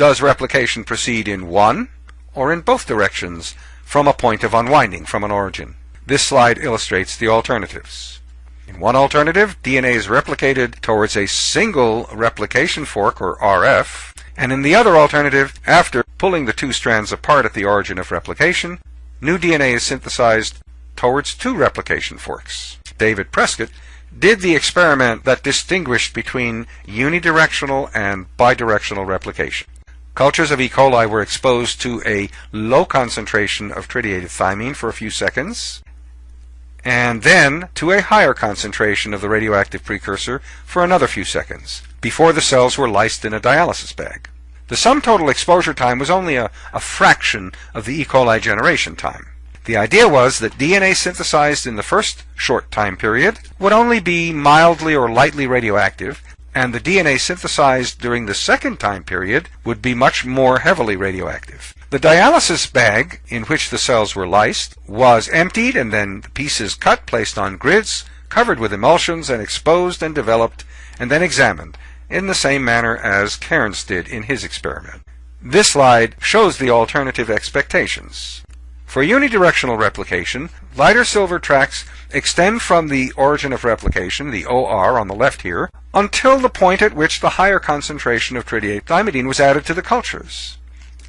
Does replication proceed in one or in both directions from a point of unwinding from an origin? This slide illustrates the alternatives. In one alternative, DNA is replicated towards a single replication fork, or RF, and in the other alternative, after pulling the two strands apart at the origin of replication, new DNA is synthesized towards two replication forks. David Prescott did the experiment that distinguished between unidirectional and bidirectional replication. Cultures of E. coli were exposed to a low concentration of tritiated thymine for a few seconds, and then to a higher concentration of the radioactive precursor for another few seconds, before the cells were lysed in a dialysis bag. The sum total exposure time was only a, a fraction of the E. coli generation time. The idea was that DNA synthesized in the first short time period would only be mildly or lightly radioactive, and the DNA synthesized during the second time period would be much more heavily radioactive. The dialysis bag in which the cells were lysed was emptied and then the pieces cut, placed on grids, covered with emulsions and exposed and developed and then examined in the same manner as Cairns did in his experiment. This slide shows the alternative expectations. For unidirectional replication, lighter silver tracks extend from the origin of replication, the OR on the left here, until the point at which the higher concentration of tritiate thymidine was added to the cultures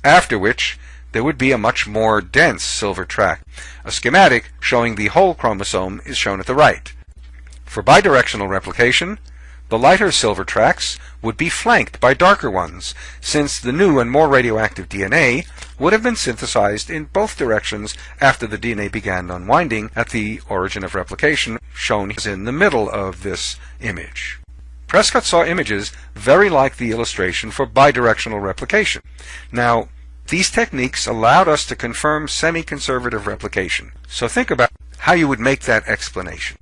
after which there would be a much more dense silver track. A schematic showing the whole chromosome is shown at the right. For bidirectional replication, the lighter silver tracks would be flanked by darker ones, since the new and more radioactive DNA would have been synthesized in both directions after the DNA began unwinding at the origin of replication, shown in the middle of this image. Prescott saw images very like the illustration for bidirectional replication. Now, these techniques allowed us to confirm semi-conservative replication. So think about how you would make that explanation.